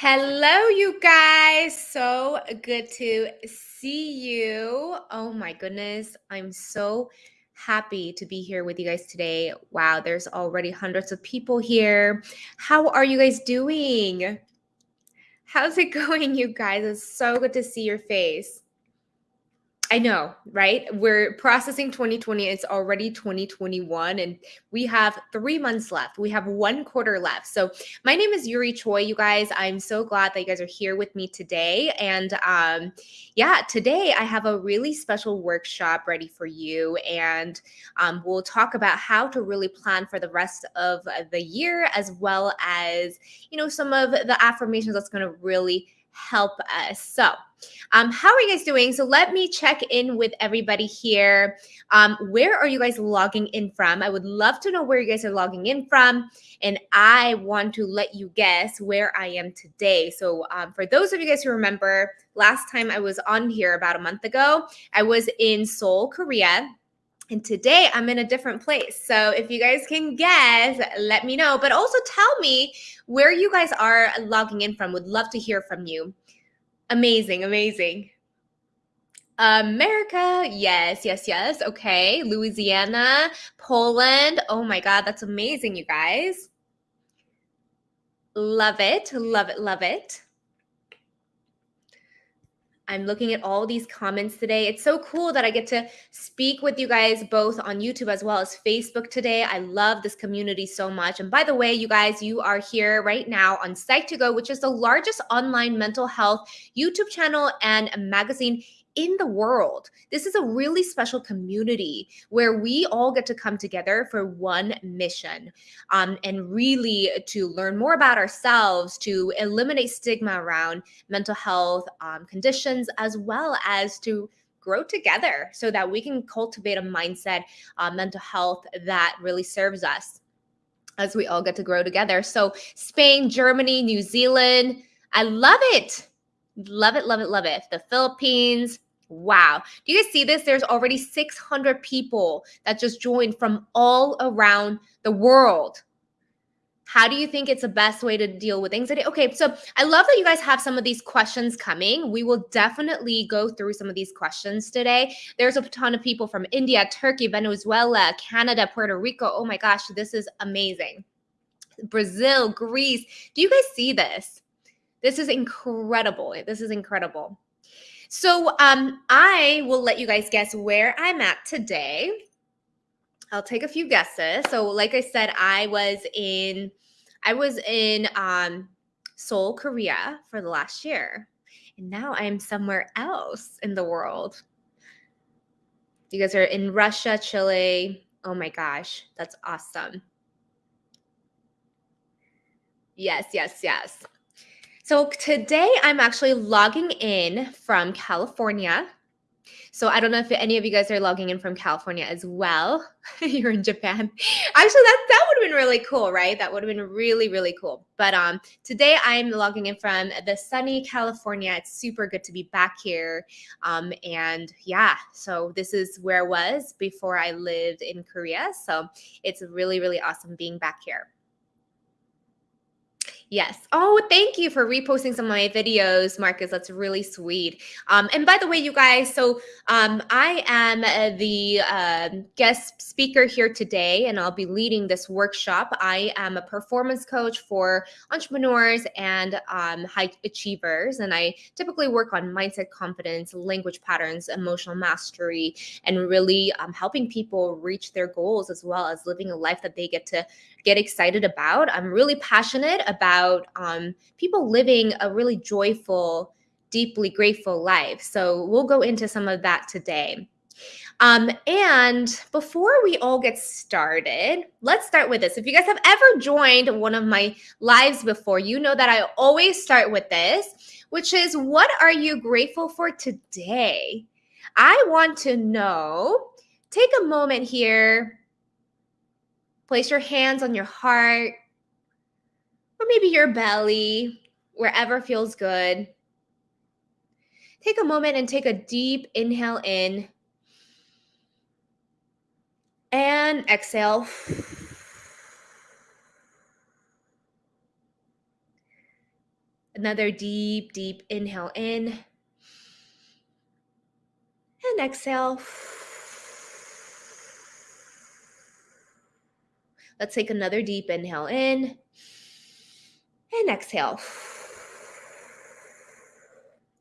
Hello, you guys. So good to see you. Oh my goodness. I'm so happy to be here with you guys today. Wow, there's already hundreds of people here. How are you guys doing? How's it going, you guys? It's so good to see your face. I know, right? We're processing 2020. It's already 2021, and we have three months left. We have one quarter left. So, my name is Yuri Choi, you guys. I'm so glad that you guys are here with me today. And um, yeah, today I have a really special workshop ready for you. And um, we'll talk about how to really plan for the rest of the year, as well as, you know, some of the affirmations that's going to really help us. So, um, how are you guys doing? So, let me check in with everybody here. Um, where are you guys logging in from? I would love to know where you guys are logging in from. And I want to let you guess where I am today. So, um, for those of you guys who remember, last time I was on here about a month ago, I was in Seoul, Korea. And today I'm in a different place. So if you guys can guess, let me know. But also tell me where you guys are logging in from. Would love to hear from you. Amazing, amazing. America, yes, yes, yes. Okay. Louisiana, Poland. Oh my God, that's amazing, you guys. Love it, love it, love it. I'm looking at all these comments today. It's so cool that I get to speak with you guys both on YouTube as well as Facebook today. I love this community so much. And by the way, you guys, you are here right now on Psych2Go, which is the largest online mental health YouTube channel and magazine in the world. This is a really special community where we all get to come together for one mission um, and really to learn more about ourselves, to eliminate stigma around mental health um, conditions, as well as to grow together so that we can cultivate a mindset, uh, mental health that really serves us as we all get to grow together. So, Spain, Germany, New Zealand, I love it. Love it, love it, love it. The Philippines, Wow. Do you guys see this? There's already 600 people that just joined from all around the world. How do you think it's the best way to deal with anxiety? Okay, so I love that you guys have some of these questions coming. We will definitely go through some of these questions today. There's a ton of people from India, Turkey, Venezuela, Canada, Puerto Rico. Oh my gosh, this is amazing. Brazil, Greece. Do you guys see this? This is incredible. This is incredible. So um, I will let you guys guess where I'm at today. I'll take a few guesses. So, like I said, I was in I was in um, Seoul, Korea for the last year, and now I'm somewhere else in the world. You guys are in Russia, Chile. Oh my gosh, that's awesome. Yes, yes, yes. So today I'm actually logging in from California. So I don't know if any of you guys are logging in from California as well. You're in Japan. Actually, that that would have been really cool, right? That would have been really really cool. But um, today I'm logging in from the sunny California. It's super good to be back here. Um, and yeah, so this is where I was before I lived in Korea. So it's really really awesome being back here. Yes. Oh, thank you for reposting some of my videos, Marcus. That's really sweet. Um, and by the way, you guys, so um, I am uh, the uh, guest speaker here today, and I'll be leading this workshop. I am a performance coach for entrepreneurs and um, high achievers, and I typically work on mindset, confidence, language patterns, emotional mastery, and really um, helping people reach their goals as well as living a life that they get to get excited about. I'm really passionate about um, people living a really joyful, deeply grateful life. So we'll go into some of that today. Um, and before we all get started, let's start with this. If you guys have ever joined one of my lives before, you know that I always start with this, which is what are you grateful for today? I want to know. Take a moment here Place your hands on your heart or maybe your belly, wherever feels good. Take a moment and take a deep inhale in and exhale. Another deep, deep inhale in. And exhale. Let's take another deep inhale in and exhale.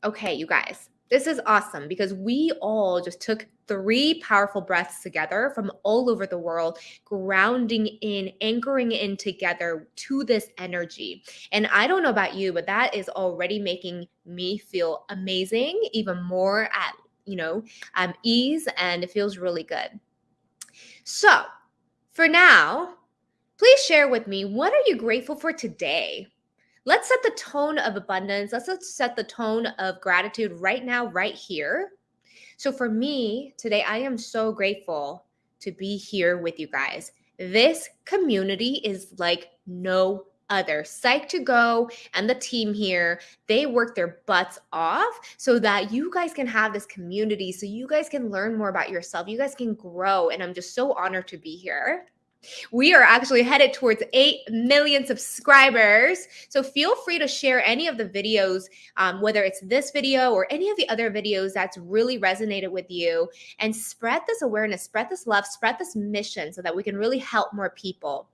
Okay, you guys, this is awesome because we all just took three powerful breaths together from all over the world, grounding in, anchoring in together to this energy. And I don't know about you, but that is already making me feel amazing, even more at, you know, um, ease, and it feels really good. So, for now, Please share with me what are you grateful for today? Let's set the tone of abundance. Let's set the tone of gratitude right now, right here. So, for me today, I am so grateful to be here with you guys. This community is like no other. Psych2Go and the team here, they work their butts off so that you guys can have this community, so you guys can learn more about yourself. You guys can grow. And I'm just so honored to be here. We are actually headed towards 8 million subscribers. So feel free to share any of the videos, um, whether it's this video or any of the other videos that's really resonated with you, and spread this awareness, spread this love, spread this mission so that we can really help more people.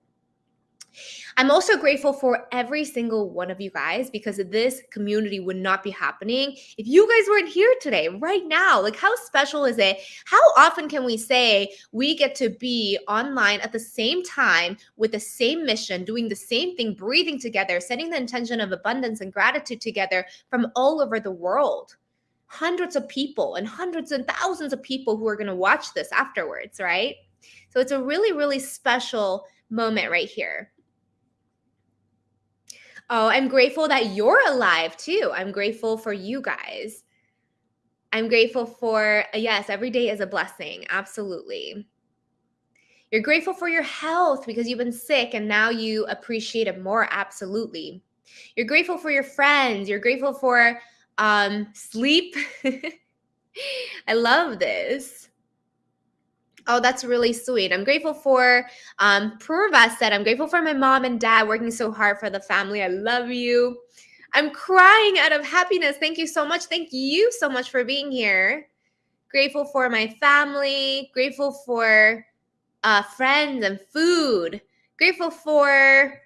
I'm also grateful for every single one of you guys because this community would not be happening if you guys weren't here today, right now. Like, how special is it? How often can we say we get to be online at the same time with the same mission, doing the same thing, breathing together, setting the intention of abundance and gratitude together from all over the world? Hundreds of people and hundreds and thousands of people who are going to watch this afterwards, right? So it's a really, really special moment right here. Oh, I'm grateful that you're alive too. I'm grateful for you guys. I'm grateful for, yes, every day is a blessing. Absolutely. You're grateful for your health because you've been sick and now you appreciate it more. Absolutely. You're grateful for your friends. You're grateful for um, sleep. I love this. Oh, that's really sweet. I'm grateful for um Purva said, I'm grateful for my mom and dad working so hard for the family. I love you. I'm crying out of happiness. Thank you so much. Thank you so much for being here. Grateful for my family, grateful for uh, friends and food, grateful for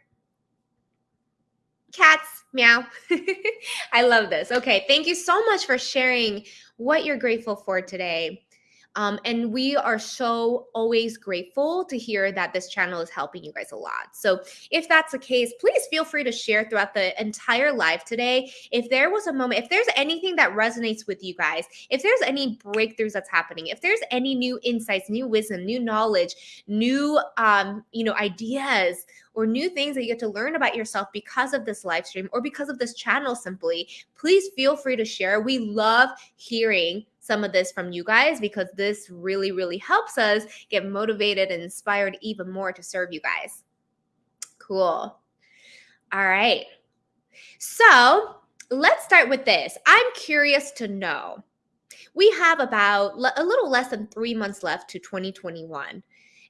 cats. Meow. I love this. Okay. Thank you so much for sharing what you're grateful for today. Um, and we are so always grateful to hear that this channel is helping you guys a lot. So if that's the case, please feel free to share throughout the entire live today. If there was a moment, if there's anything that resonates with you guys, if there's any breakthroughs that's happening, if there's any new insights, new wisdom, new knowledge, new um, you know, ideas or new things that you get to learn about yourself because of this live stream or because of this channel simply, please feel free to share. We love hearing some of this from you guys because this really, really helps us get motivated and inspired even more to serve you guys. Cool. All right. So let's start with this. I'm curious to know. We have about a little less than three months left to 2021.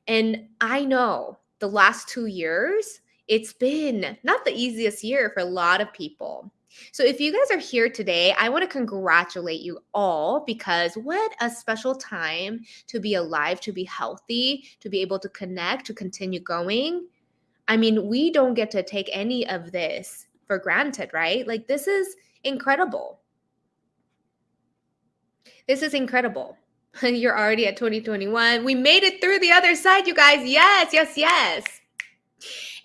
And I know the last two years, it's been not the easiest year for a lot of people. So, if you guys are here today, I want to congratulate you all because what a special time to be alive, to be healthy, to be able to connect, to continue going. I mean, we don't get to take any of this for granted, right? Like, this is incredible. This is incredible. You're already at 2021. We made it through the other side, you guys. Yes, yes, yes.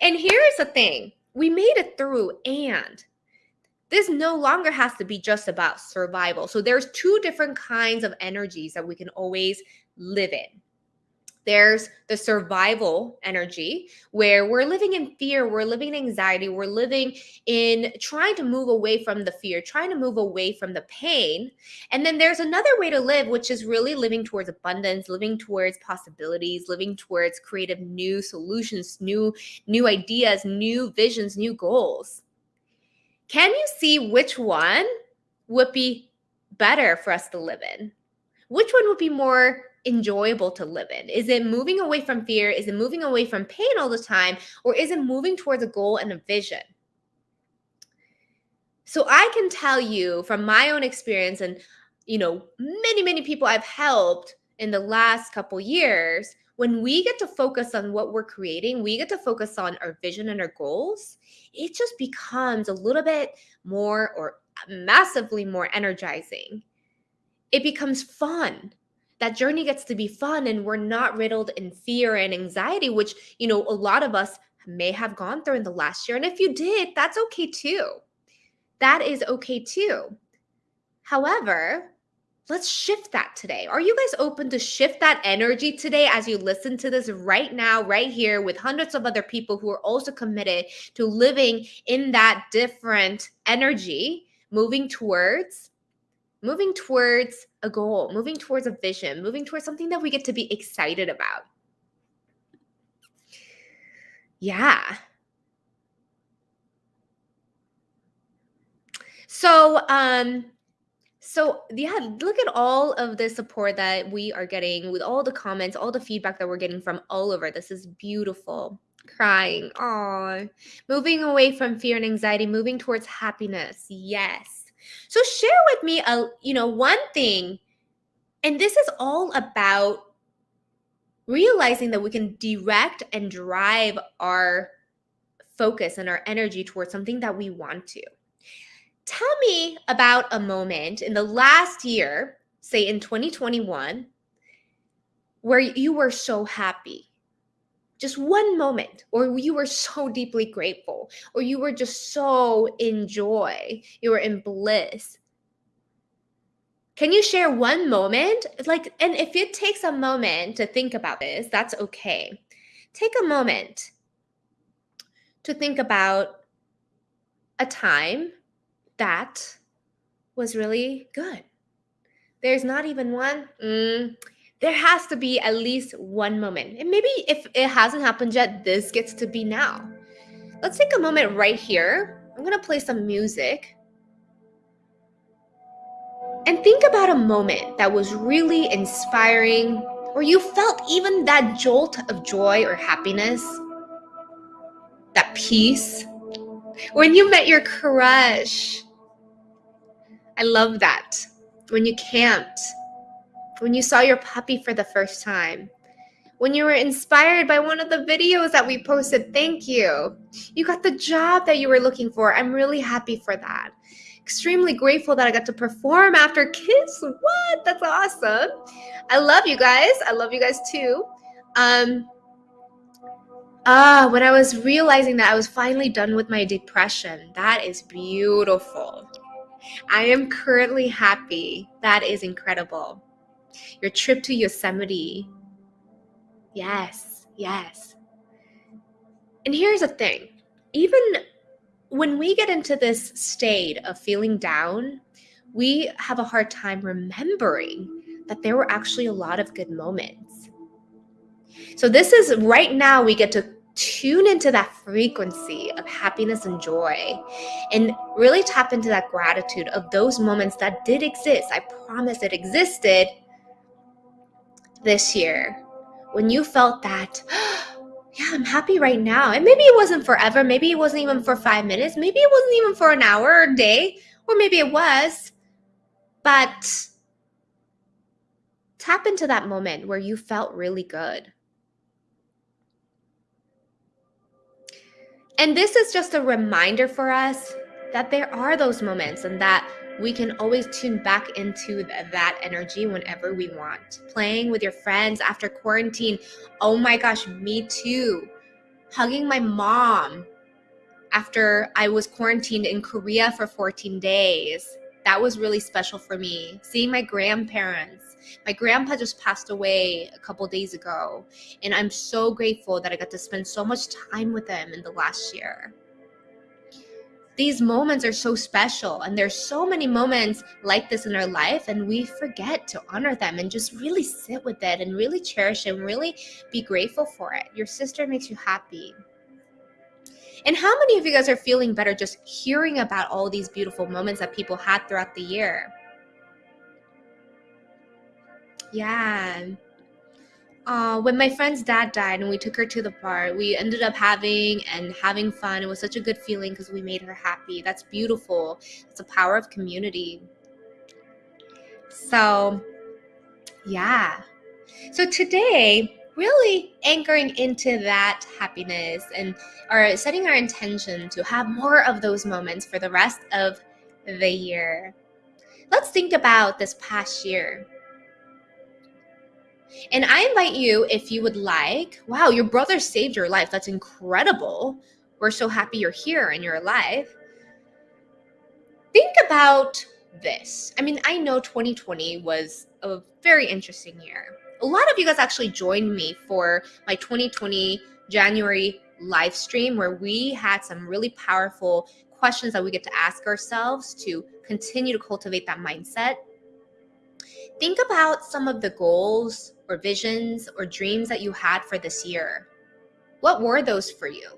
And here's the thing we made it through, and this no longer has to be just about survival. So there's two different kinds of energies that we can always live in. There's the survival energy where we're living in fear, we're living in anxiety, we're living in trying to move away from the fear, trying to move away from the pain. And then there's another way to live, which is really living towards abundance, living towards possibilities, living towards creative new solutions, new new ideas, new visions, new goals. Can you see which one would be better for us to live in? Which one would be more enjoyable to live in? Is it moving away from fear? Is it moving away from pain all the time? Or is it moving towards a goal and a vision? So I can tell you from my own experience and you know, many many people I've helped in the last couple years, when we get to focus on what we're creating, we get to focus on our vision and our goals, it just becomes a little bit more or massively more energizing. It becomes fun. That journey gets to be fun and we're not riddled in fear and anxiety, which, you know, a lot of us may have gone through in the last year. And if you did, that's okay too. That is okay too. However, let's shift that today. Are you guys open to shift that energy today as you listen to this right now, right here, with hundreds of other people who are also committed to living in that different energy, moving towards moving towards a goal, moving towards a vision, moving towards something that we get to be excited about. Yeah. So, um, so yeah, look at all of the support that we are getting with all the comments, all the feedback that we're getting from all over. This is beautiful. Crying. Oh, moving away from fear and anxiety, moving towards happiness. Yes. So share with me a, you know, one thing. And this is all about realizing that we can direct and drive our focus and our energy towards something that we want to. Tell me about a moment in the last year, say in 2021, where you were so happy. Just one moment, or you were so deeply grateful, or you were just so in joy, you were in bliss. Can you share one moment? Like, and if it takes a moment to think about this, that's okay. Take a moment to think about a time that was really good. There's not even one. Mm, there has to be at least one moment. And maybe if it hasn't happened yet, this gets to be now. Let's take a moment right here. I'm going to play some music. And think about a moment that was really inspiring, or you felt even that jolt of joy or happiness, that peace. When you met your crush, I love that. When you camped, when you saw your puppy for the first time, when you were inspired by one of the videos that we posted, thank you. You got the job that you were looking for. I'm really happy for that. Extremely grateful that I got to perform after Kiss. What? That's awesome. I love you guys. I love you guys too. Um, Ah, when I was realizing that I was finally done with my depression, that is beautiful. I am currently happy. That is incredible. Your trip to Yosemite. Yes, yes. And here's the thing even when we get into this state of feeling down, we have a hard time remembering that there were actually a lot of good moments. So, this is right now we get to tune into that frequency of happiness and joy and really tap into that gratitude of those moments that did exist. I promise it existed this year when you felt that, yeah, I'm happy right now. And maybe it wasn't forever. Maybe it wasn't even for five minutes. Maybe it wasn't even for an hour or a day, or maybe it was. But tap into that moment where you felt really good And this is just a reminder for us that there are those moments and that we can always tune back into that energy whenever we want. Playing with your friends after quarantine. Oh my gosh, me too. Hugging my mom after I was quarantined in Korea for 14 days. That was really special for me. Seeing my grandparents my grandpa just passed away a couple days ago, and I'm so grateful that I got to spend so much time with him in the last year. These moments are so special, and there's so many moments like this in our life, and we forget to honor them and just really sit with it and really cherish and really be grateful for it. Your sister makes you happy. And how many of you guys are feeling better just hearing about all these beautiful moments that people had throughout the year? Yeah. uh, when my friend's dad died and we took her to the bar, we ended up having and having fun. It was such a good feeling because we made her happy. That's beautiful. It's the power of community. So, yeah. So today, really anchoring into that happiness and or setting our intention to have more of those moments for the rest of the year. Let's think about this past year. And I invite you, if you would like, wow, your brother saved your life. That's incredible. We're so happy you're here and you're alive. Think about this. I mean, I know 2020 was a very interesting year. A lot of you guys actually joined me for my 2020 January live stream where we had some really powerful questions that we get to ask ourselves to continue to cultivate that mindset. Think about some of the goals or visions or dreams that you had for this year. What were those for you?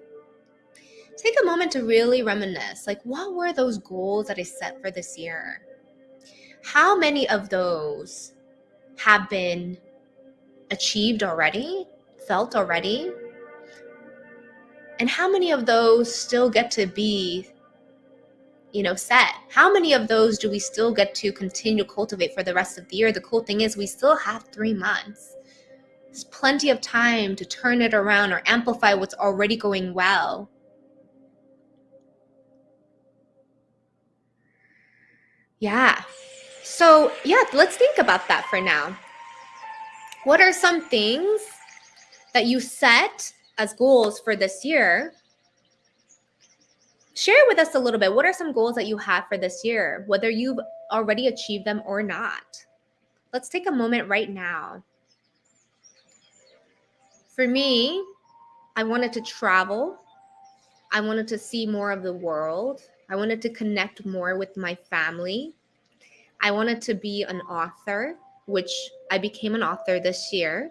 Take a moment to really reminisce like, what were those goals that I set for this year? How many of those have been achieved already, felt already? And how many of those still get to be you know set. How many of those do we still get to continue to cultivate for the rest of the year? The cool thing is we still have three months. There's plenty of time to turn it around or amplify what's already going well. Yeah. So yeah let's think about that for now. What are some things that you set as goals for this year share with us a little bit. What are some goals that you have for this year, whether you've already achieved them or not? Let's take a moment right now. For me, I wanted to travel. I wanted to see more of the world. I wanted to connect more with my family. I wanted to be an author, which I became an author this year.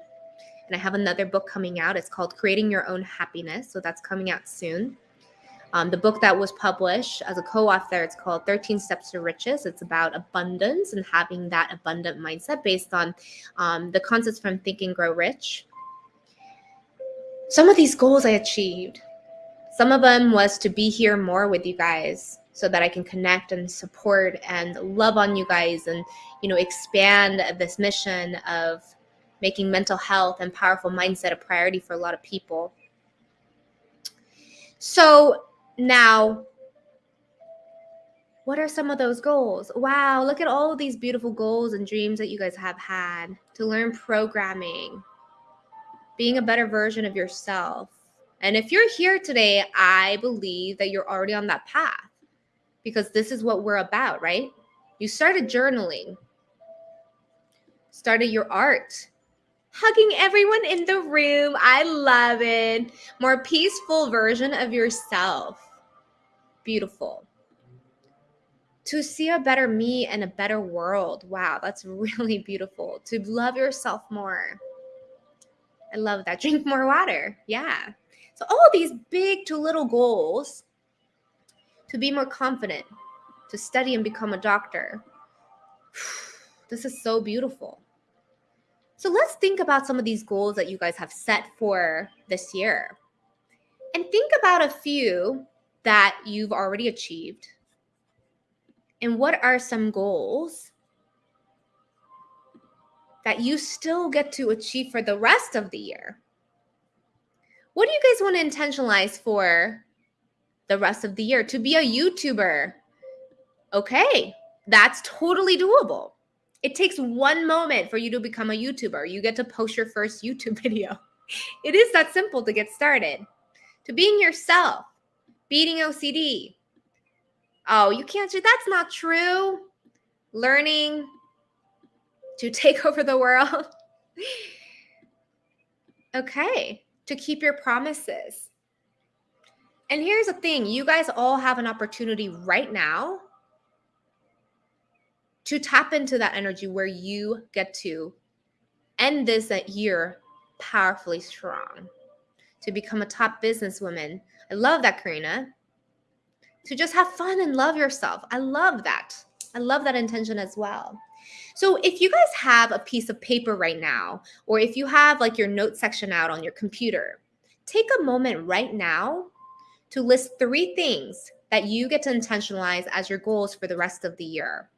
And I have another book coming out. It's called Creating Your Own Happiness. So that's coming out soon. Um, the book that was published as a co-author, it's called 13 Steps to Riches. It's about abundance and having that abundant mindset based on um, the concepts from Think and Grow Rich. Some of these goals I achieved. Some of them was to be here more with you guys so that I can connect and support and love on you guys and, you know, expand this mission of making mental health and powerful mindset a priority for a lot of people. So now, what are some of those goals? Wow, look at all of these beautiful goals and dreams that you guys have had to learn programming, being a better version of yourself. And if you're here today, I believe that you're already on that path because this is what we're about, right? You started journaling, started your art, hugging everyone in the room. I love it. More peaceful version of yourself beautiful. To see a better me and a better world. Wow, that's really beautiful. To love yourself more. I love that. Drink more water. Yeah. So, all these big to little goals to be more confident, to study and become a doctor. This is so beautiful. So, let's think about some of these goals that you guys have set for this year. And think about a few that you've already achieved? And what are some goals that you still get to achieve for the rest of the year? What do you guys want to intentionalize for the rest of the year? To be a YouTuber. Okay, that's totally doable. It takes one moment for you to become a YouTuber. You get to post your first YouTube video. It is that simple to get started. To being yourself, beating OCD. Oh, you can't do that's not true. Learning to take over the world. okay, to keep your promises. And here's the thing you guys all have an opportunity right now to tap into that energy where you get to end this year powerfully strong, to become a top businesswoman I love that, Karina. To just have fun and love yourself. I love that. I love that intention as well. So if you guys have a piece of paper right now, or if you have like your note section out on your computer, take a moment right now to list three things that you get to intentionalize as your goals for the rest of the year.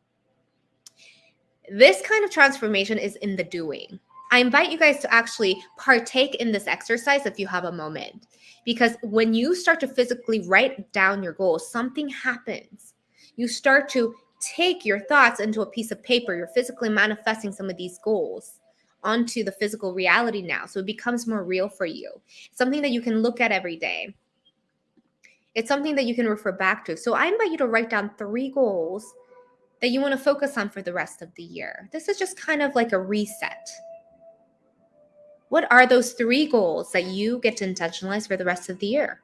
This kind of transformation is in the doing. I invite you guys to actually partake in this exercise if you have a moment. Because when you start to physically write down your goals, something happens. You start to take your thoughts into a piece of paper. You're physically manifesting some of these goals onto the physical reality now. So it becomes more real for you. Something that you can look at every day. It's something that you can refer back to. So I invite you to write down three goals that you want to focus on for the rest of the year. This is just kind of like a reset. What are those three goals that you get to intentionalize for the rest of the year?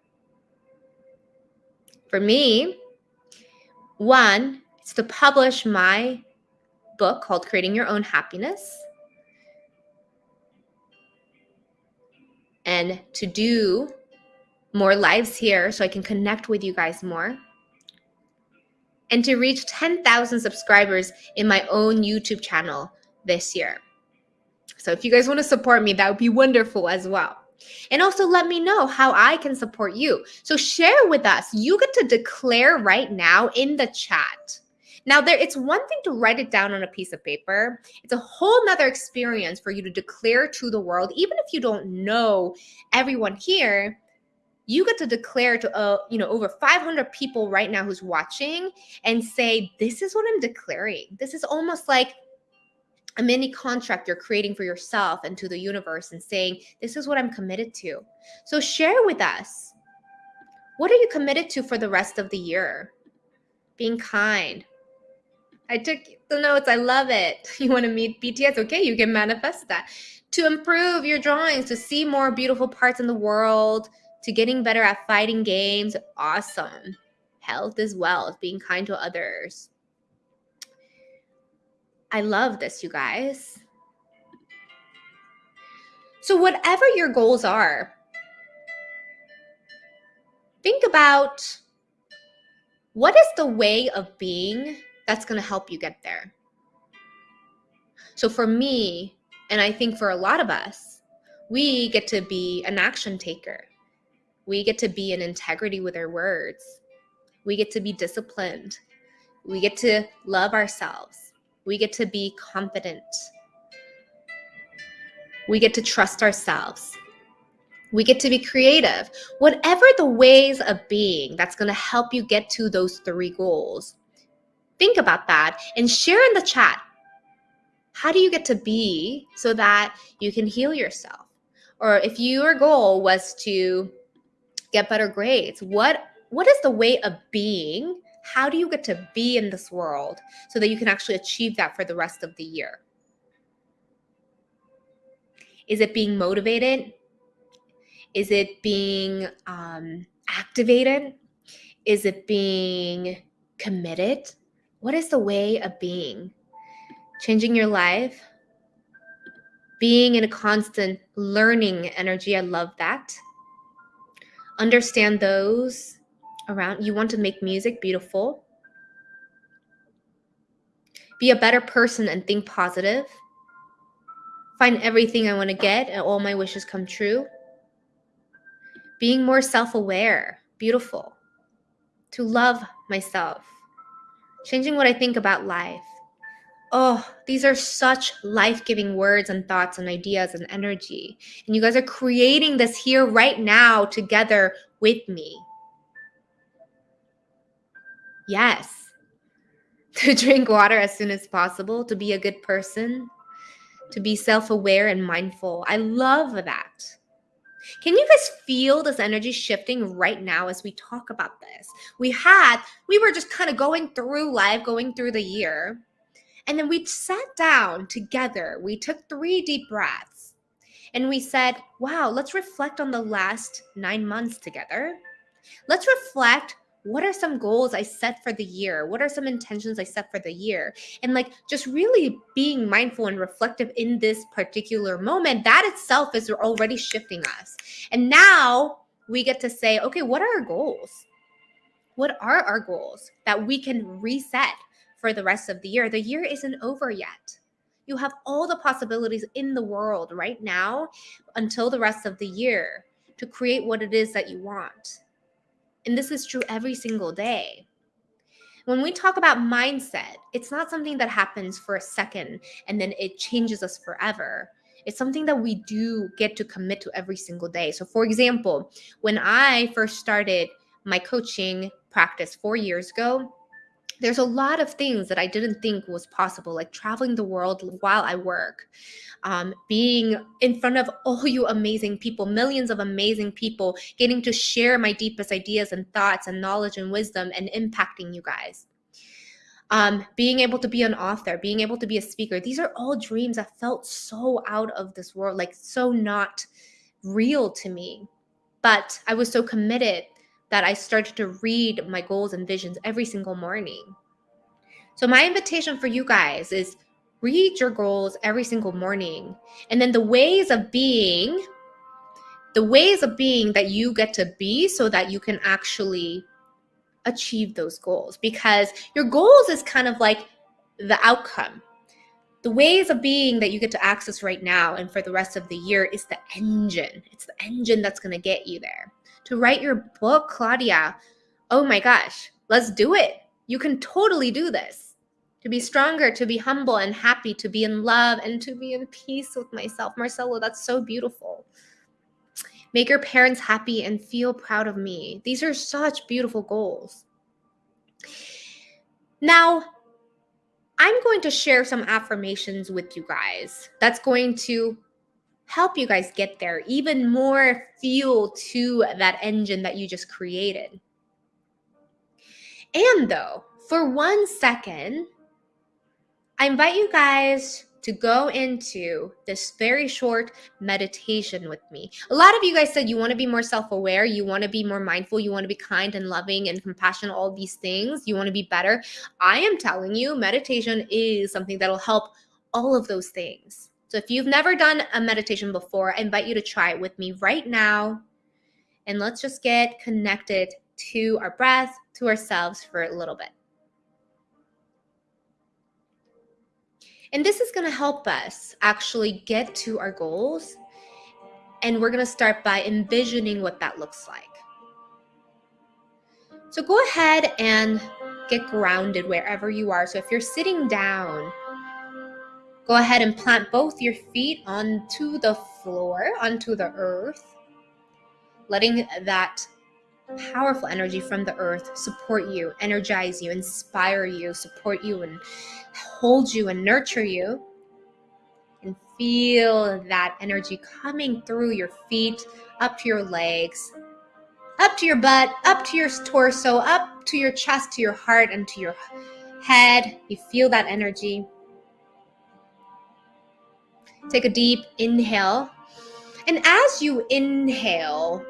For me, one is to publish my book called Creating Your Own Happiness. And to do more lives here so I can connect with you guys more. And to reach 10,000 subscribers in my own YouTube channel this year. So if you guys want to support me, that would be wonderful as well. And also let me know how I can support you. So share with us. You get to declare right now in the chat. Now there it's one thing to write it down on a piece of paper. It's a whole nother experience for you to declare to the world, even if you don't know everyone here, you get to declare to uh, you know over 500 people right now who's watching and say this is what i'm declaring this is almost like a mini contract you're creating for yourself and to the universe and saying, This is what I'm committed to. So share with us. What are you committed to for the rest of the year? Being kind. I took the notes. I love it. You want to meet BTS? Okay, you can manifest that. To improve your drawings, to see more beautiful parts in the world, to getting better at fighting games. Awesome. Health as well, being kind to others I love this, you guys. So, whatever your goals are, think about what is the way of being that's going to help you get there. So, for me, and I think for a lot of us, we get to be an action taker. We get to be in integrity with our words. We get to be disciplined. We get to love ourselves. We get to be confident. We get to trust ourselves. We get to be creative. Whatever the ways of being that's going to help you get to those three goals, think about that and share in the chat. How do you get to be so that you can heal yourself? Or if your goal was to get better grades, what what is the way of being how do you get to be in this world so that you can actually achieve that for the rest of the year? Is it being motivated? Is it being um, activated? Is it being committed? What is the way of being? Changing your life? Being in a constant learning energy. I love that. Understand those around you want to make music beautiful. Be a better person and think positive. Find everything i want to get and all my wishes come true. Being more self-aware beautiful. To love myself. Changing what i think about life. Oh these are such life-giving words and thoughts and ideas and energy. And you guys are creating this here right now together with me Yes. To drink water as soon as possible, to be a good person, to be self aware and mindful. I love that. Can you guys feel this energy shifting right now as we talk about this? We had, we were just kind of going through life, going through the year. And then we sat down together. We took three deep breaths and we said, wow, let's reflect on the last nine months together. Let's reflect what are some goals I set for the year? What are some intentions I set for the year? And like just really being mindful and reflective in this particular moment, that itself is already shifting us. And now we get to say, okay, what are our goals? What are our goals that we can reset for the rest of the year, the year isn't over yet. You have all the possibilities in the world right now until the rest of the year to create what it is that you want. And this is true every single day. When we talk about mindset, it's not something that happens for a second and then it changes us forever. It's something that we do get to commit to every single day. So, for example, when I first started my coaching practice four years ago, there's a lot of things that I didn't think was possible, like traveling the world while I work, um, being in front of all you amazing people, millions of amazing people, getting to share my deepest ideas and thoughts and knowledge and wisdom and impacting you guys. Um, being able to be an author, being able to be a speaker, these are all dreams that felt so out of this world, like so not real to me. But I was so committed that I started to read my goals and visions every single morning. So, my invitation for you guys is read your goals every single morning. And then the ways of being, the ways of being that you get to be so that you can actually achieve those goals. Because your goals is kind of like the outcome. The ways of being that you get to access right now and for the rest of the year is the engine. It's the engine that's going to get you there to write your book, Claudia. Oh my gosh, let's do it. You can totally do this. To be stronger, to be humble and happy, to be in love, and to be in peace with myself. Marcelo, that's so beautiful. Make your parents happy and feel proud of me. These are such beautiful goals. Now, I'm going to share some affirmations with you guys that's going to help you guys get there, even more fuel to that engine that you just created. And though, for one second, I invite you guys to go into this very short meditation with me. A lot of you guys said you want to be more self aware, you want to be more mindful, you want to be kind and loving and compassionate, all these things, you want to be better. I am telling you, meditation is something that'll help all of those things. So if you've never done a meditation before, I invite you to try it with me right now. And let's just get connected to our breath, to ourselves for a little bit. And this is going to help us actually get to our goals. And we're going to start by envisioning what that looks like. So go ahead and get grounded wherever you are. So if you're sitting down, Go ahead and plant both your feet onto the floor, onto the earth, letting that powerful energy from the earth support you, energize you, inspire you, support you, and hold you and nurture you. And feel that energy coming through your feet, up to your legs, up to your butt, up to your torso, up to your chest, to your heart, and to your head. You feel that energy. Take a deep inhale. And as you inhale,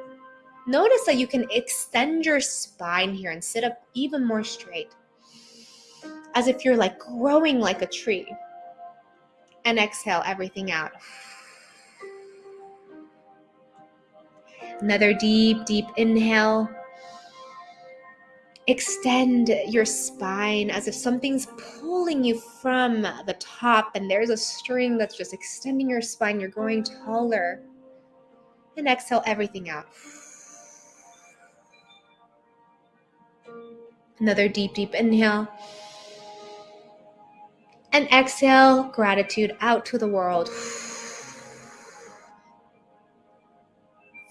notice that you can extend your spine here and sit up even more straight, as if you're like growing like a tree. And exhale everything out. Another deep, deep inhale. Extend your spine as if something's pulling you from the top and there's a string that's just extending your spine. You're growing taller. And exhale everything out. Another deep, deep inhale. And exhale gratitude out to the world.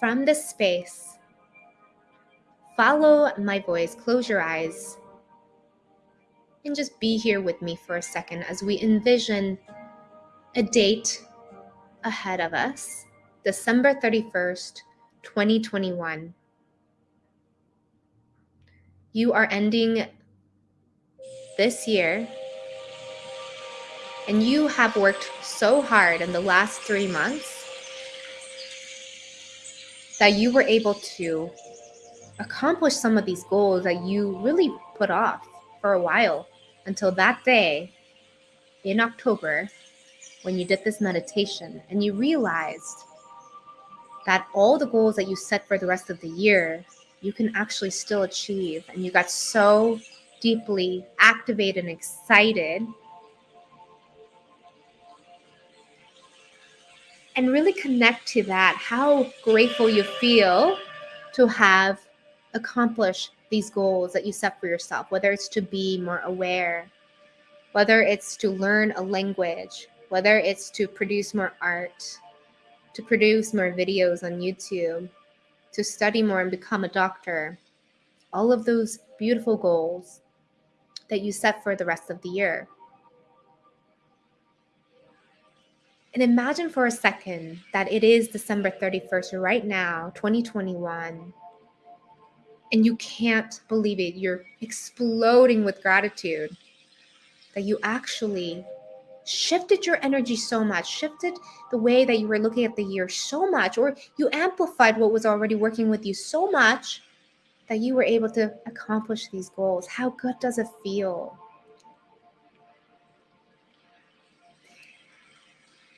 From this space, follow my voice, close your eyes, and just be here with me for a second as we envision a date ahead of us December 31st, 2021. You are ending this year, and you have worked so hard in the last three months that you were able to accomplish some of these goals that you really put off for a while until that day in October when you did this meditation and you realized that all the goals that you set for the rest of the year you can actually still achieve and you got so deeply activated and excited. And really connect to that, how grateful you feel to have accomplished these goals that you set for yourself, whether it's to be more aware, whether it's to learn a language, whether it's to produce more art, to produce more videos on YouTube, to study more and become a doctor. All of those beautiful goals that you set for the rest of the year. And imagine for a second that it is December 31st right now, 2021, and you can't believe it. You're exploding with gratitude that you actually shifted your energy so much, shifted the way that you were looking at the year so much, or you amplified what was already working with you so much that you were able to accomplish these goals. How good does it feel?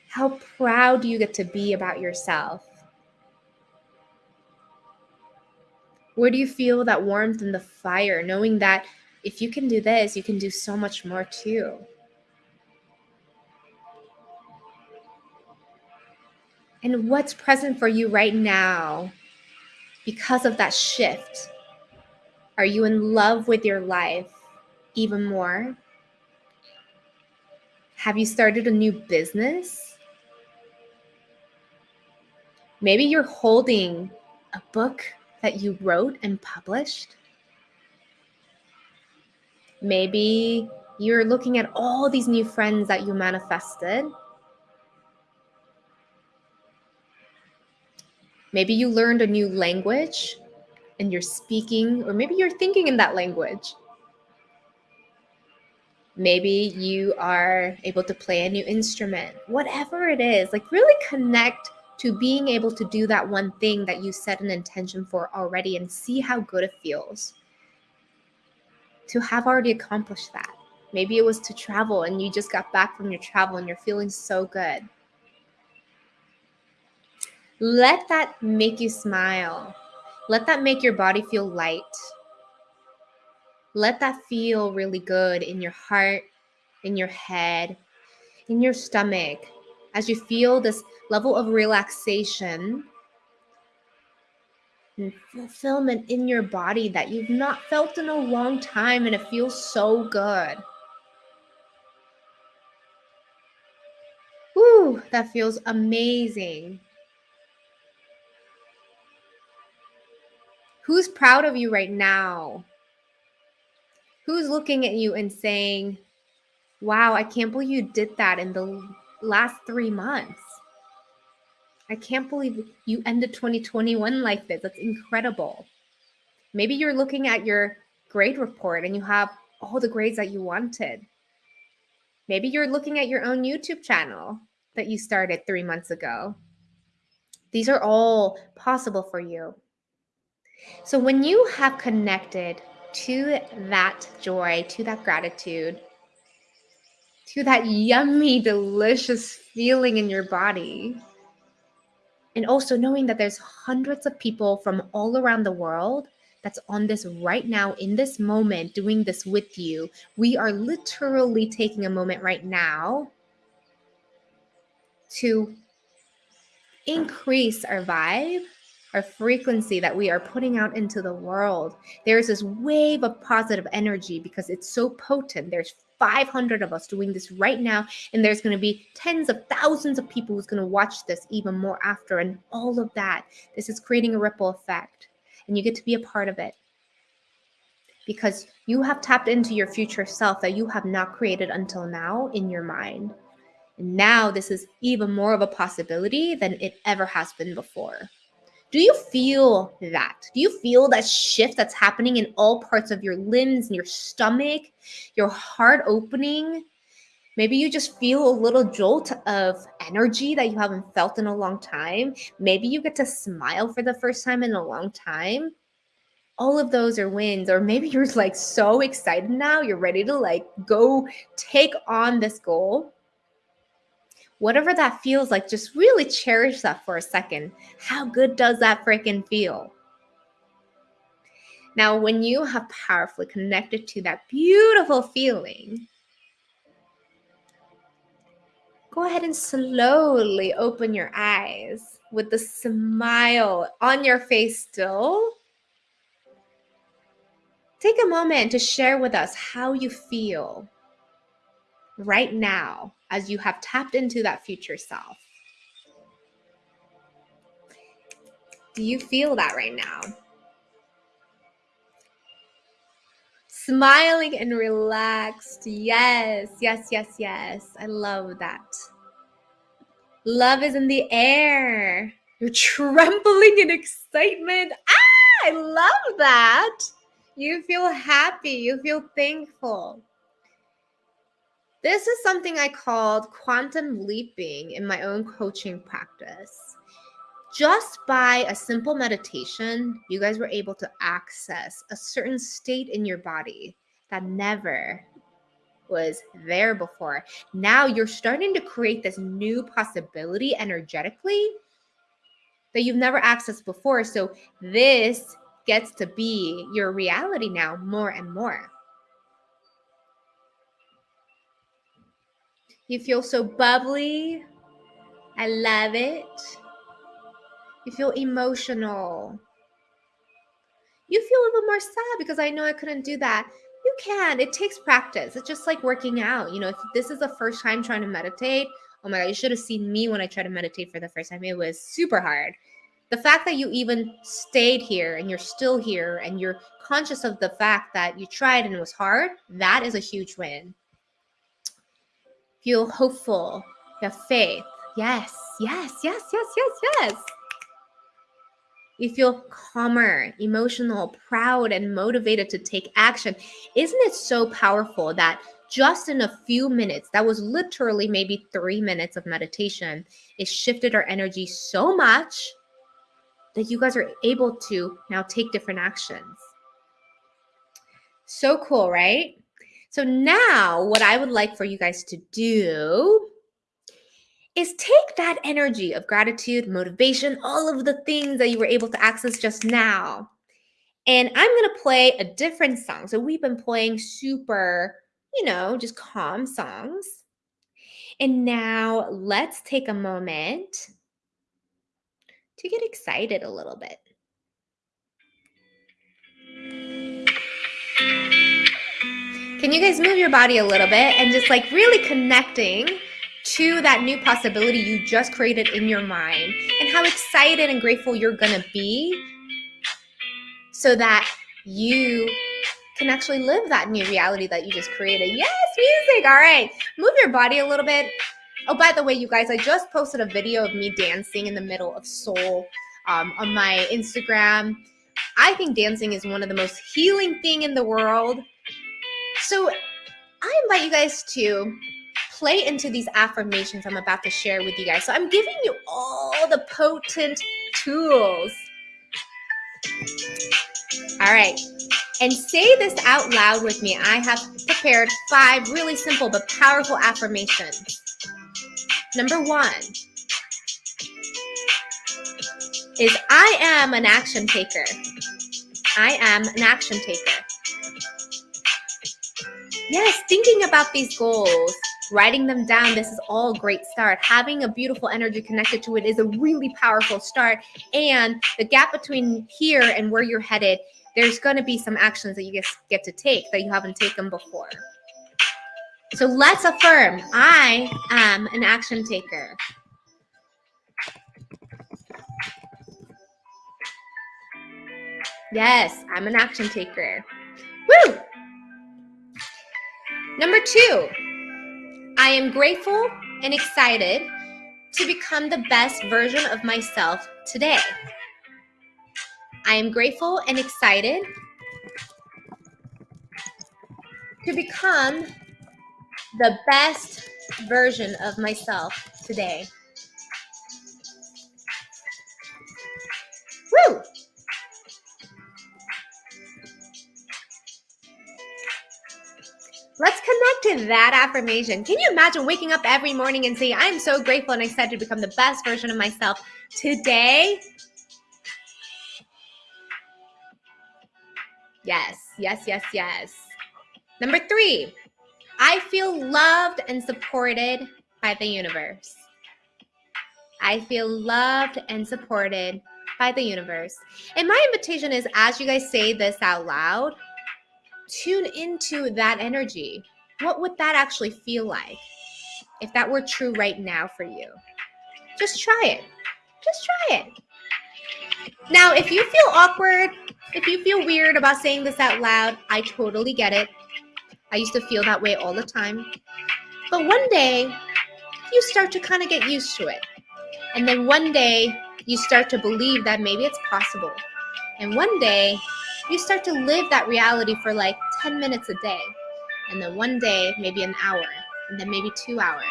How proud do you get to be about yourself? Where do you feel that warmth and the fire, knowing that if you can do this, you can do so much more too? And what's present for you right now because of that shift? Are you in love with your life even more? Have you started a new business? Maybe you're holding a book that you wrote and published. Maybe you're looking at all these new friends that you manifested. Maybe you learned a new language and you're speaking, or maybe you're thinking in that language. Maybe you are able to play a new instrument, whatever it is, like really connect to being able to do that one thing that you set an intention for already and see how good it feels to have already accomplished that. Maybe it was to travel and you just got back from your travel and you're feeling so good. Let that make you smile. Let that make your body feel light. Let that feel really good in your heart, in your head, in your stomach, as you feel this level of relaxation and fulfillment in your body that you've not felt in a long time and it feels so good. Ooh, that feels amazing. Who's proud of you right now? Who's looking at you and saying, wow, I can't believe you did that in the last three months. I can't believe you ended 2021 like this. That's incredible. Maybe you're looking at your grade report and you have all the grades that you wanted. Maybe you're looking at your own YouTube channel that you started three months ago. These are all possible for you. So when you have connected to that joy, to that gratitude, to that yummy, delicious feeling in your body. And also knowing that there's hundreds of people from all around the world that's on this right now in this moment doing this with you. We are literally taking a moment right now to increase our vibe our frequency that we are putting out into the world. There's this wave of positive energy because it's so potent. There's 500 of us doing this right now, and there's going to be tens of thousands of people who's going to watch this even more after, and all of that. This is creating a ripple effect, and you get to be a part of it because you have tapped into your future self that you have not created until now in your mind. And now this is even more of a possibility than it ever has been before. Do you feel that? Do you feel that shift that's happening in all parts of your limbs and your stomach, your heart opening? Maybe you just feel a little jolt of energy that you haven't felt in a long time. Maybe you get to smile for the first time in a long time. All of those are wins. Or maybe you're like so excited now, you're ready to like go take on this goal whatever that feels like, just really cherish that for a second. How good does that freaking feel? Now, when you have powerfully connected to that beautiful feeling, go ahead and slowly open your eyes with the smile on your face still. Take a moment to share with us how you feel right now as you have tapped into that future self. Do you feel that right now? Smiling and relaxed. Yes, yes, yes, yes. I love that. Love is in the air. You're trembling in excitement. Ah, I love that. You feel happy. You feel thankful. This is something I called quantum leaping in my own coaching practice. Just by a simple meditation, you guys were able to access a certain state in your body that never was there before. Now you're starting to create this new possibility energetically that you've never accessed before. So this gets to be your reality now more and more. You feel so bubbly. I love it. You feel emotional. You feel a little more sad because I know I couldn't do that. You can. It takes practice. It's just like working out. You know, if this is the first time trying to meditate, oh my God, you should have seen me when I tried to meditate for the first time. It was super hard. The fact that you even stayed here and you're still here and you're conscious of the fact that you tried and it was hard, that is a huge win feel hopeful, you have faith. Yes, yes, yes, yes, yes, yes. You feel calmer, emotional, proud, and motivated to take action. Isn't it so powerful that just in a few minutes, that was literally maybe three minutes of meditation, it shifted our energy so much that you guys are able to now take different actions. So cool, right? So now what I would like for you guys to do is take that energy of gratitude, motivation, all of the things that you were able to access just now. And I'm going to play a different song. So we've been playing super, you know, just calm songs. And now let's take a moment to get excited a little bit. Can you guys move your body a little bit and just like really connecting to that new possibility you just created in your mind and how excited and grateful you're gonna be so that you can actually live that new reality that you just created. Yes, music. All right. Move your body a little bit. Oh, by the way, you guys, I just posted a video of me dancing in the middle of Seoul um, on my Instagram. I think dancing is one of the most healing thing in the world. So I invite you guys to play into these affirmations I'm about to share with you guys. So I'm giving you all the potent tools. All right. And say this out loud with me. I have prepared five really simple but powerful affirmations. Number one is I am an action taker. I am an action taker. Yes, thinking about these goals, writing them down, this is all great start. Having a beautiful energy connected to it is a really powerful start. And the gap between here and where you're headed, there's going to be some actions that you guys get to take that you haven't taken before. So let's affirm I am an action taker. Yes, I'm an action taker. Woo! Number two, I am grateful and excited to become the best version of myself today. I am grateful and excited to become the best version of myself today. Woo! Connect to that affirmation. Can you imagine waking up every morning and saying, I'm so grateful and excited to become the best version of myself today? Yes, yes, yes, yes. Number three, I feel loved and supported by the universe. I feel loved and supported by the universe. And my invitation is as you guys say this out loud, tune into that energy. What would that actually feel like if that were true right now for you? Just try it. Just try it. Now, if you feel awkward, if you feel weird about saying this out loud, I totally get it. I used to feel that way all the time. But one day, you start to kind of get used to it. And then one day, you start to believe that maybe it's possible. And one day, you start to live that reality for like 10 minutes a day. And then one day, maybe an hour, and then maybe two hours.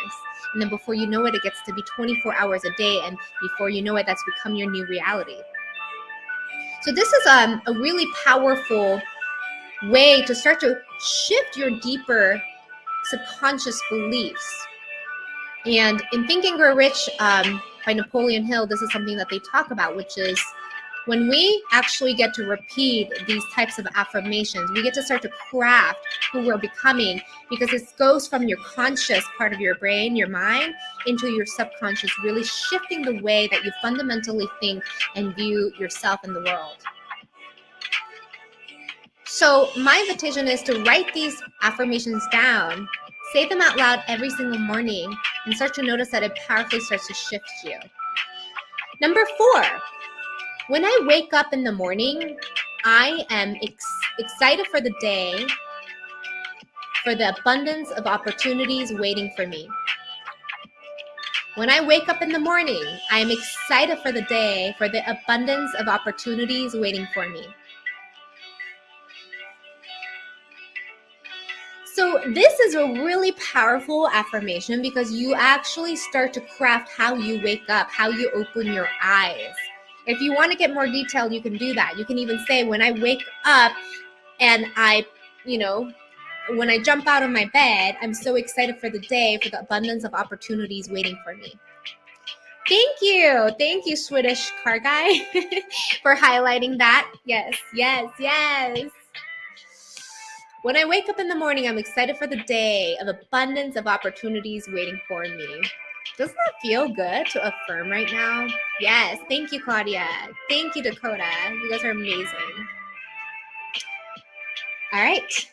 And then before you know it, it gets to be 24 hours a day. And before you know it, that's become your new reality. So this is um, a really powerful way to start to shift your deeper subconscious beliefs. And in Think and Grow Rich um, by Napoleon Hill, this is something that they talk about, which is when we actually get to repeat these types of affirmations, we get to start to craft who we're becoming because it goes from your conscious part of your brain, your mind, into your subconscious, really shifting the way that you fundamentally think and view yourself in the world. So, my invitation is to write these affirmations down, say them out loud every single morning, and start to notice that it powerfully starts to shift you. Number four, when I wake up in the morning, I am ex excited for the day, for the abundance of opportunities waiting for me. When I wake up in the morning, I am excited for the day, for the abundance of opportunities waiting for me. So this is a really powerful affirmation because you actually start to craft how you wake up, how you open your eyes. If you want to get more detailed, you can do that. You can even say, when I wake up and I, you know, when I jump out of my bed, I'm so excited for the day, for the abundance of opportunities waiting for me. Thank you. Thank you, Swedish car guy, for highlighting that. Yes, yes, yes. When I wake up in the morning, I'm excited for the day of abundance of opportunities waiting for me. Doesn't that feel good to affirm right now? Yes. Thank you, Claudia. Thank you, Dakota. You guys are amazing. All right.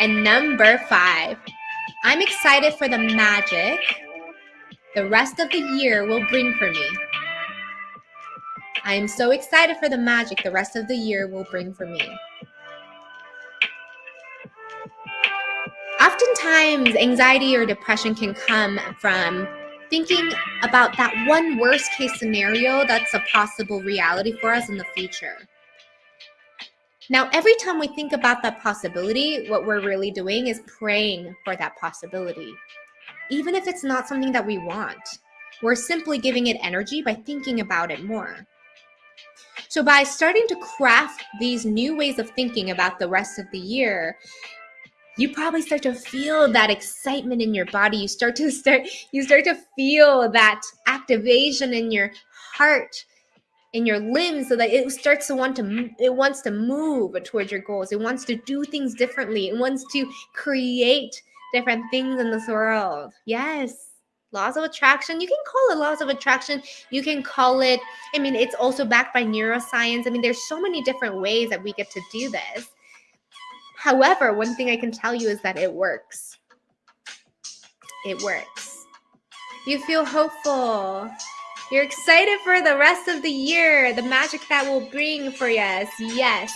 And number five, I'm excited for the magic the rest of the year will bring for me. I am so excited for the magic the rest of the year will bring for me. Oftentimes, anxiety or depression can come from thinking about that one worst case scenario that's a possible reality for us in the future. Now, every time we think about that possibility, what we're really doing is praying for that possibility. Even if it's not something that we want, we're simply giving it energy by thinking about it more. So, by starting to craft these new ways of thinking about the rest of the year, you probably start to feel that excitement in your body. You start to start you start to feel that activation in your heart in your limbs so that it starts to want to it wants to move towards your goals. It wants to do things differently. It wants to create different things in this world. Yes. Laws of attraction. You can call it laws of attraction. You can call it i mean it's also backed by neuroscience. I mean there's so many different ways that we get to do this However, one thing I can tell you is that it works. It works. You feel hopeful. You're excited for the rest of the year, the magic that will bring for us. Yes.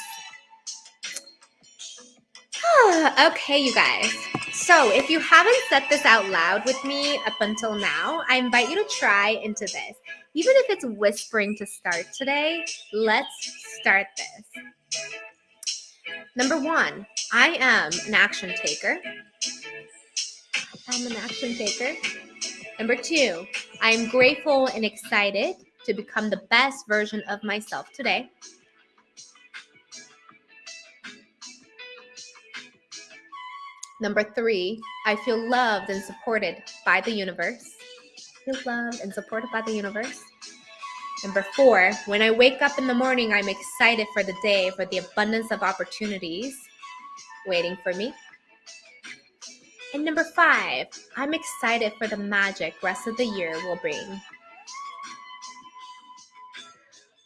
okay, you guys. So, if you haven't said this out loud with me up until now, I invite you to try into this. Even if it's whispering to start today, let's start this. Number one, I am an action taker. I'm an action taker. Number two, I am grateful and excited to become the best version of myself today. Number three, I feel loved and supported by the universe. I Feel loved and supported by the universe. Number four, when I wake up in the morning, I'm excited for the day, for the abundance of opportunities waiting for me. And number five, I'm excited for the magic rest of the year will bring.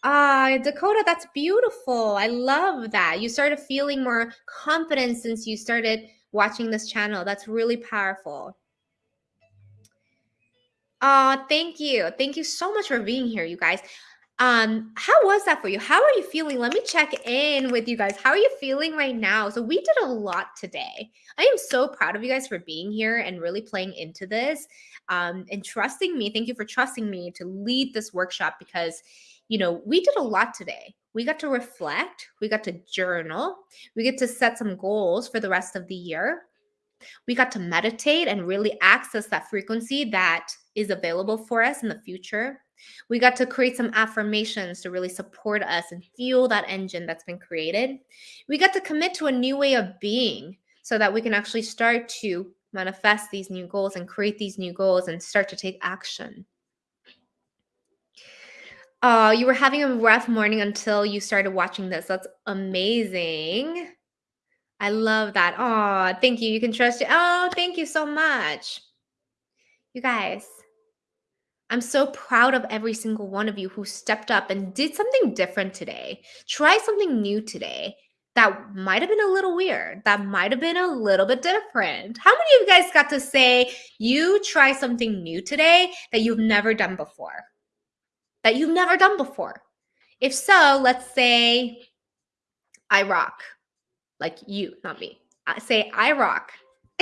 Ah, Dakota, that's beautiful. I love that. You started feeling more confident since you started watching this channel. That's really powerful. Uh, thank you. Thank you so much for being here, you guys. Um, how was that for you? How are you feeling? Let me check in with you guys. How are you feeling right now? So we did a lot today. I am so proud of you guys for being here and really playing into this um, and trusting me. Thank you for trusting me to lead this workshop because, you know, we did a lot today. We got to reflect, we got to journal, we get to set some goals for the rest of the year. We got to meditate and really access that frequency that is available for us in the future. We got to create some affirmations to really support us and fuel that engine that's been created. We got to commit to a new way of being so that we can actually start to manifest these new goals and create these new goals and start to take action. Uh, you were having a rough morning until you started watching this. That's amazing. I love that. Oh, thank you. You can trust it. Oh, thank you so much. You guys, I'm so proud of every single one of you who stepped up and did something different today. Try something new today that might have been a little weird, that might have been a little bit different. How many of you guys got to say you try something new today that you've never done before? That you've never done before? If so, let's say I rock. Like you, not me. I say I rock.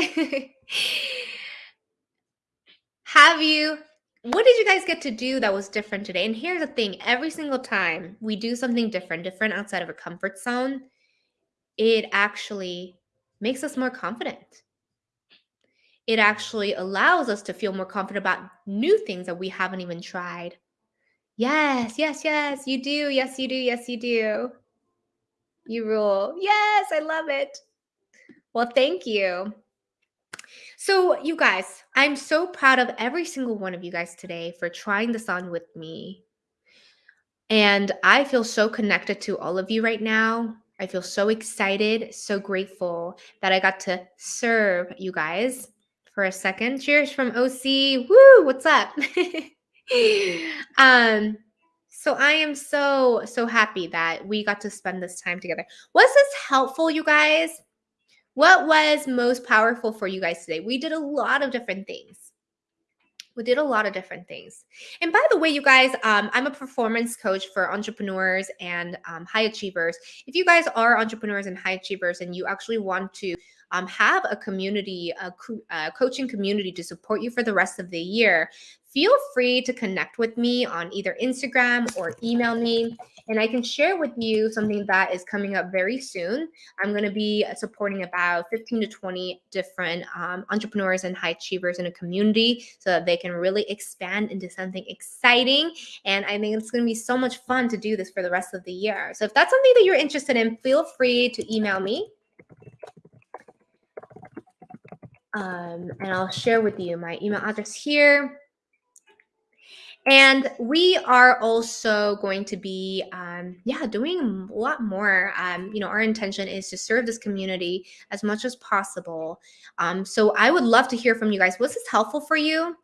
have you what did you guys get to do that was different today? And here's the thing every single time we do something different, different outside of a comfort zone, it actually makes us more confident. It actually allows us to feel more confident about new things that we haven't even tried. Yes, yes, yes, you do. Yes, you do. Yes, you do. You rule. Yes, I love it. Well, thank you. So, you guys, I'm so proud of every single one of you guys today for trying this on with me. And I feel so connected to all of you right now. I feel so excited, so grateful that I got to serve you guys for a second. Cheers from OC. Woo, what's up? um so I am so so happy that we got to spend this time together. Was this helpful you guys? What was most powerful for you guys today? We did a lot of different things. We did a lot of different things. And by the way, you guys, um, I'm a performance coach for entrepreneurs and um, high achievers. If you guys are entrepreneurs and high achievers and you actually want to um, have a community, a, a coaching community to support you for the rest of the year, feel free to connect with me on either Instagram or email me. And I can share with you something that is coming up very soon. I'm going to be supporting about 15 to 20 different um, entrepreneurs and high achievers in a community so that they can really expand into something exciting. And I think it's going to be so much fun to do this for the rest of the year. So if that's something that you're interested in, feel free to email me. Um, and I'll share with you my email address here. And we are also going to be, um, yeah, doing a lot more. Um, you know, our intention is to serve this community as much as possible. Um, so I would love to hear from you guys. Was this helpful for you?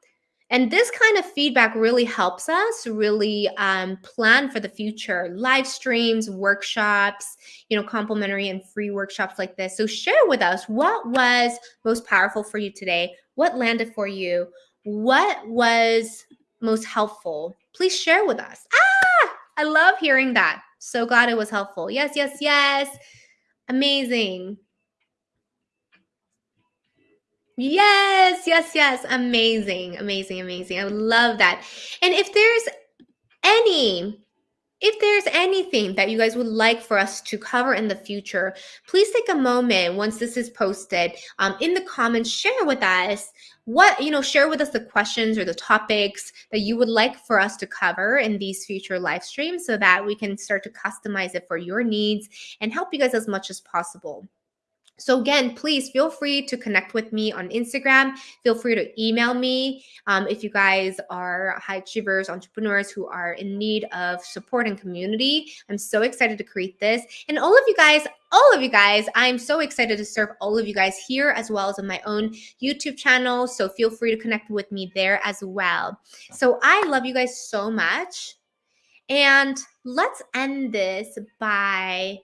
And this kind of feedback really helps us really um, plan for the future. Live streams, workshops, you know, complimentary and free workshops like this. So share with us what was most powerful for you today. What landed for you? What was most helpful, please share with us. Ah, I love hearing that. So glad it was helpful. Yes, yes, yes. Amazing. Yes, yes, yes. Amazing, amazing, amazing. I love that. And if there's any if there's anything that you guys would like for us to cover in the future, please take a moment once this is posted um, in the comments, share with us what, you know, share with us the questions or the topics that you would like for us to cover in these future live streams so that we can start to customize it for your needs and help you guys as much as possible. So again, please feel free to connect with me on Instagram. Feel free to email me um, if you guys are high achievers, entrepreneurs who are in need of support and community. I'm so excited to create this. And all of you guys, all of you guys, I'm so excited to serve all of you guys here as well as on my own YouTube channel. So feel free to connect with me there as well. So I love you guys so much. And let's end this by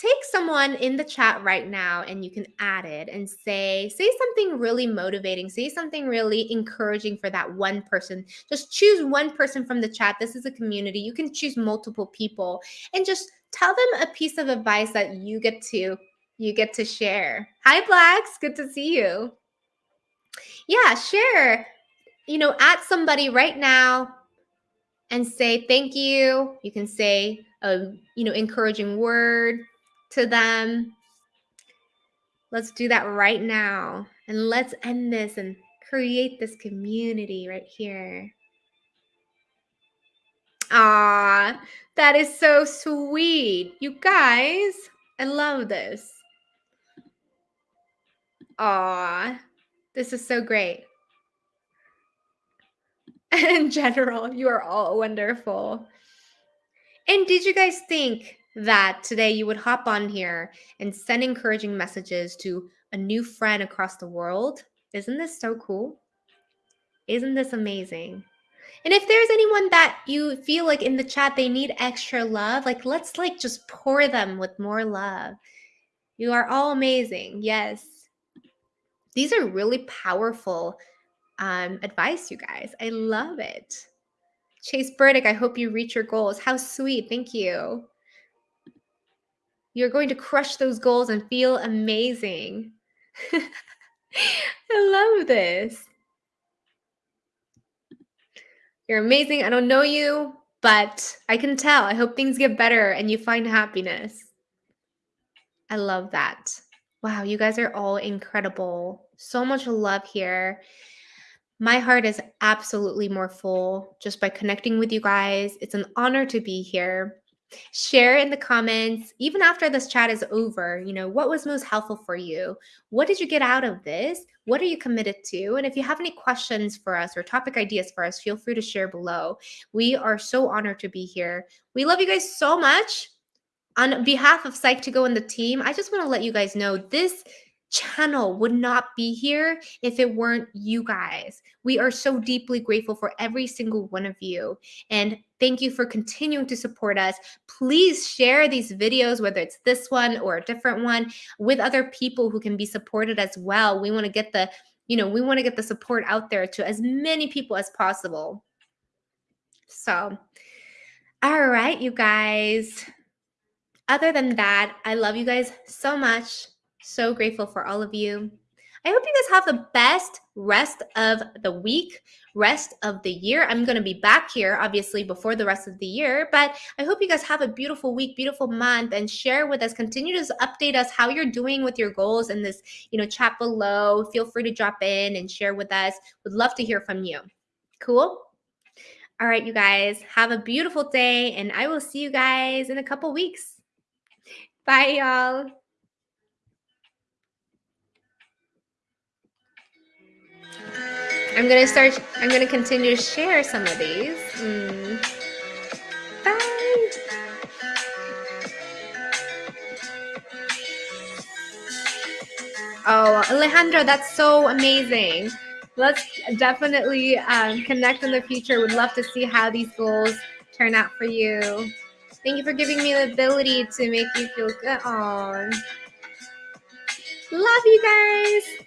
take someone in the chat right now and you can add it and say say something really motivating say something really encouraging for that one person. Just choose one person from the chat. This is a community. You can choose multiple people and just tell them a piece of advice that you get to you get to share. Hi blacks. Good to see you. Yeah share you know at somebody right now and say thank you. You can say a you know encouraging word to them. Let's do that right now. And let's end this and create this community right here. Ah, that is so sweet. You guys, I love this. Ah, this is so great. In general, you are all wonderful. And did you guys think that today you would hop on here and send encouraging messages to a new friend across the world. Isn't this so cool? Isn't this amazing? And if there's anyone that you feel like in the chat they need extra love, like let's like just pour them with more love. You are all amazing. Yes. These are really powerful um, advice, you guys. I love it. Chase Burdick, I hope you reach your goals. How sweet. Thank you. You're going to crush those goals and feel amazing. I love this. You're amazing. I don't know you, but I can tell. I hope things get better and you find happiness. I love that. Wow, you guys are all incredible. So much love here. My heart is absolutely more full just by connecting with you guys. It's an honor to be here. Share in the comments, even after this chat is over, you know, what was most helpful for you? What did you get out of this? What are you committed to? And if you have any questions for us or topic ideas for us, feel free to share below. We are so honored to be here. We love you guys so much. On behalf of Psych2Go and the team, I just want to let you guys know this channel would not be here if it weren't you guys. We are so deeply grateful for every single one of you. And thank you for continuing to support us. Please share these videos, whether it's this one or a different one, with other people who can be supported as well. We want to get the, you know, we want to get the support out there to as many people as possible. So, all right, you guys. Other than that, I love you guys so much. So grateful for all of you. I hope you guys have the best rest of the week, rest of the year. I'm going to be back here, obviously, before the rest of the year, but I hope you guys have a beautiful week, beautiful month, and share with us. Continue to update us how you're doing with your goals in this, you know, chat below. Feel free to drop in and share with us. Would love to hear from you. Cool? All right, you guys, have a beautiful day, and I will see you guys in a couple weeks. Bye, y'all. I'm gonna start, I'm gonna continue to share some of these. Mm. Bye. Oh, Alejandro, that's so amazing. Let's definitely um, connect in the future. Would love to see how these goals turn out for you. Thank you for giving me the ability to make you feel good. Oh, love you guys.